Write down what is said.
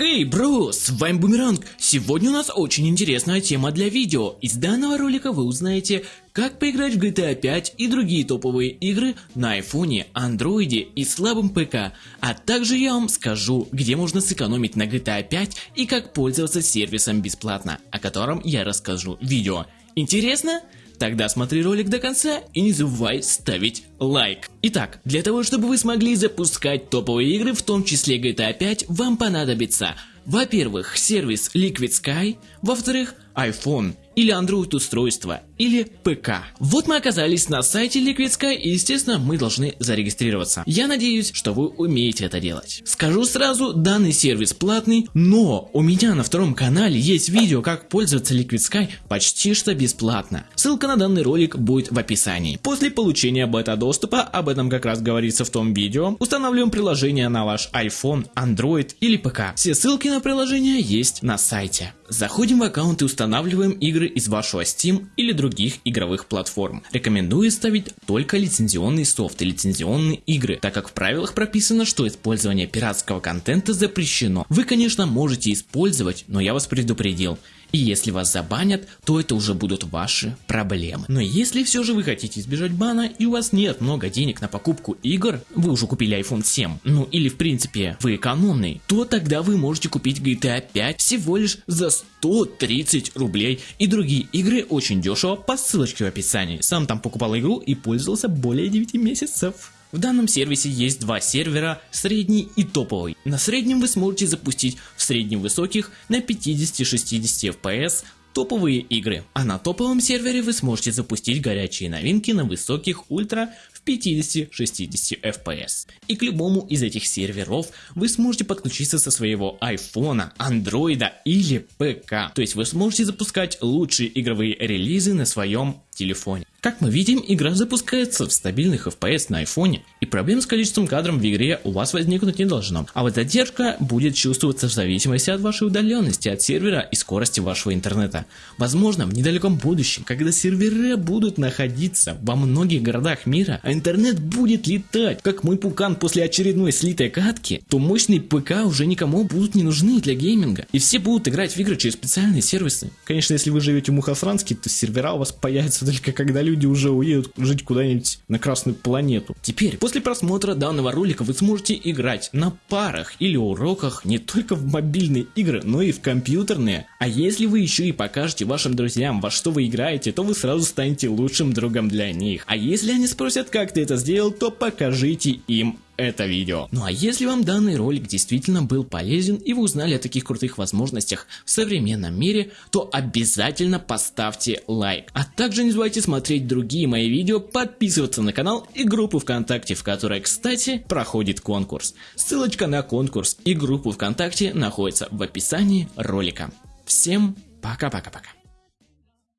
Хей, бро, с вами Бумеранг. Сегодня у нас очень интересная тема для видео. Из данного ролика вы узнаете, как поиграть в GTA 5 и другие топовые игры на айфоне, андроиде и слабом ПК. А также я вам скажу, где можно сэкономить на GTA 5 и как пользоваться сервисом бесплатно, о котором я расскажу в видео. Интересно? Тогда смотри ролик до конца и не забывай ставить лайк. Итак, для того чтобы вы смогли запускать топовые игры, в том числе GTA 5, вам понадобится во-первых, сервис Liquid Sky, во-вторых, iPhone или Android устройство, или ПК. Вот мы оказались на сайте Liquid Sky и естественно мы должны зарегистрироваться. Я надеюсь, что вы умеете это делать. Скажу сразу, данный сервис платный, но у меня на втором канале есть видео, как пользоваться Liquid Sky почти что бесплатно. Ссылка на данный ролик будет в описании. После получения бета-доступа, об этом как раз говорится в том видео, устанавливаем приложение на ваш iPhone, Android или ПК. Все ссылки на приложение есть на сайте. Заходим в аккаунт и устанавливаем игры из вашего Steam или других игровых платформ. Рекомендую ставить только лицензионный софт и лицензионные игры, так как в правилах прописано, что использование пиратского контента запрещено. Вы конечно можете использовать, но я вас предупредил. И если вас забанят, то это уже будут ваши проблемы. Но если все же вы хотите избежать бана и у вас нет много денег на покупку игр, вы уже купили iPhone 7, ну или в принципе вы экономный, то тогда вы можете купить GTA 5 всего лишь за 130 рублей и другие игры очень дешево по ссылочке в описании. Сам там покупал игру и пользовался более 9 месяцев. В данном сервисе есть два сервера, средний и топовый. На среднем вы сможете запустить в среднем высоких на 50-60 FPS топовые игры, а на топовом сервере вы сможете запустить горячие новинки на высоких ультра в 50-60 FPS. И к любому из этих серверов вы сможете подключиться со своего айфона, андроида или ПК. То есть вы сможете запускать лучшие игровые релизы на своем телефоне. Как мы видим, игра запускается в стабильных FPS на айфоне, и проблем с количеством кадров в игре у вас возникнуть не должно. А вот задержка будет чувствоваться в зависимости от вашей удаленности от сервера и скорости вашего интернета. Возможно, в недалеком будущем, когда сервера будут находиться во многих городах мира, а интернет будет летать, как мой пукан после очередной слитой катки, то мощные ПК уже никому будут не нужны для гейминга, и все будут играть в игры через специальные сервисы. Конечно, если вы живете в Мухосранске, то сервера у вас появятся только когда люди уже уедут жить куда-нибудь на Красную планету. Теперь, после просмотра данного ролика вы сможете играть на парах или уроках не только в мобильные игры, но и в компьютерные. А если вы еще и покажете вашим друзьям, во что вы играете, то вы сразу станете лучшим другом для них. А если они спросят, как ты это сделал, то покажите им это видео. Ну а если вам данный ролик действительно был полезен и вы узнали о таких крутых возможностях в современном мире, то обязательно поставьте лайк. А также не забывайте смотреть другие мои видео, подписываться на канал и группу ВКонтакте, в которой, кстати, проходит конкурс. Ссылочка на конкурс и группу ВКонтакте находится в описании ролика. Всем пока-пока-пока.